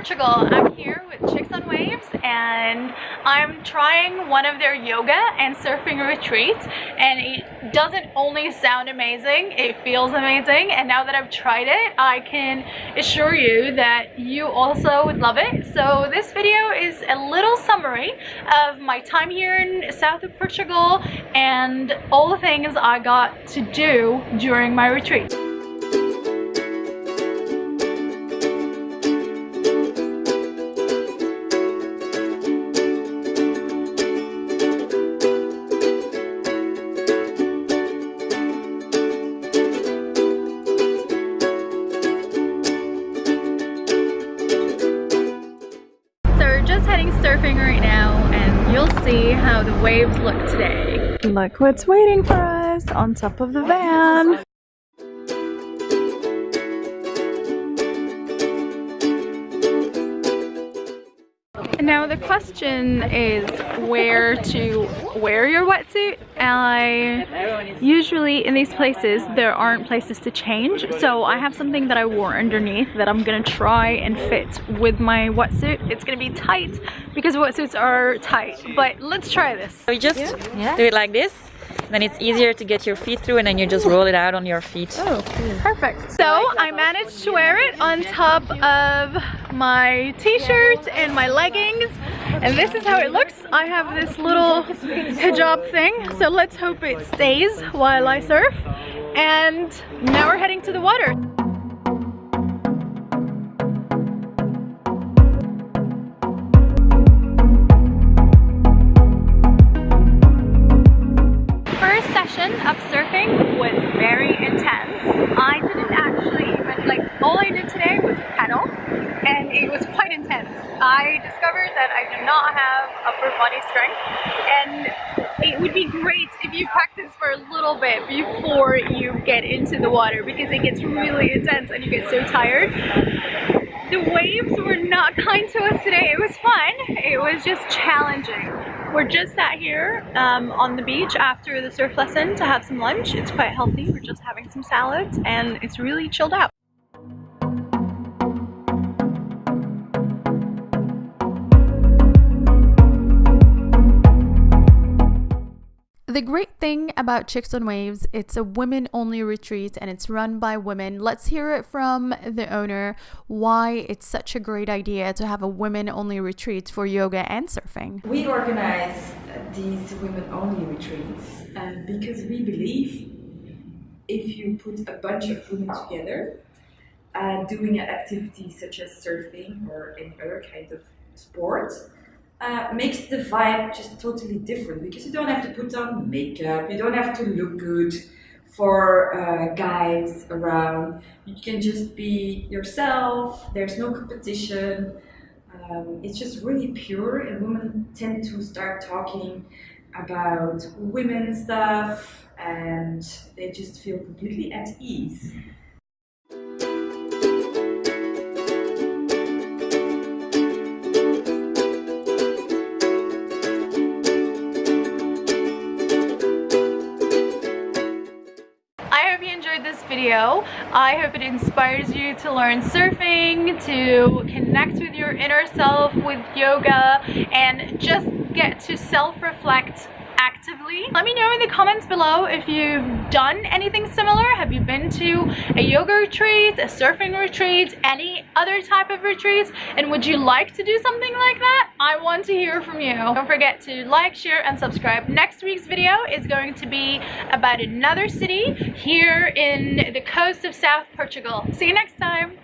Portugal. I'm here with Chicks on Waves and I'm trying one of their yoga and surfing retreats and it doesn't only sound amazing, it feels amazing and now that I've tried it, I can assure you that you also would love it. So this video is a little summary of my time here in south of Portugal and all the things I got to do during my retreat. Surfing right now and you'll see how the waves look today. Look what's waiting for us on top of the van. Now the question is where to wear your wetsuit. I usually in these places there aren't places to change so I have something that I wore underneath that I'm gonna try and fit with my wetsuit. It's gonna be tight because wetsuits are tight but let's try this. So you just yeah. do it like this then it's easier to get your feet through and then you just roll it out on your feet. Oh, perfect. So I managed to wear it on top of my t-shirt and my leggings and this is how it looks. I have this little hijab thing so let's hope it stays while I surf and now we're heading to the water. It was quite intense. I discovered that I do not have upper body strength, and it would be great if you practice for a little bit before you get into the water, because it gets really intense and you get so tired. The waves were not kind to us today. It was fun. It was just challenging. We're just sat here um, on the beach after the surf lesson to have some lunch. It's quite healthy. We're just having some salads and it's really chilled out. The great thing about Chicks on Waves, it's a women only retreat and it's run by women. Let's hear it from the owner why it's such a great idea to have a women only retreat for yoga and surfing. We organize these women only retreats uh, because we believe if you put a bunch of women together uh, doing an activity such as surfing or any other kind of sport, uh, makes the vibe just totally different because you don't have to put on makeup, you don't have to look good for uh, guys around. You can just be yourself, there's no competition. Um, it's just really pure and women tend to start talking about women stuff and they just feel completely at ease. This video. I hope it inspires you to learn surfing, to connect with your inner self with yoga, and just get to self-reflect Let me know in the comments below if you've done anything similar. Have you been to a yoga retreat, a surfing retreat, any other type of retreats? And would you like to do something like that? I want to hear from you. Don't forget to like, share, and subscribe. Next week's video is going to be about another city here in the coast of South Portugal. See you next time.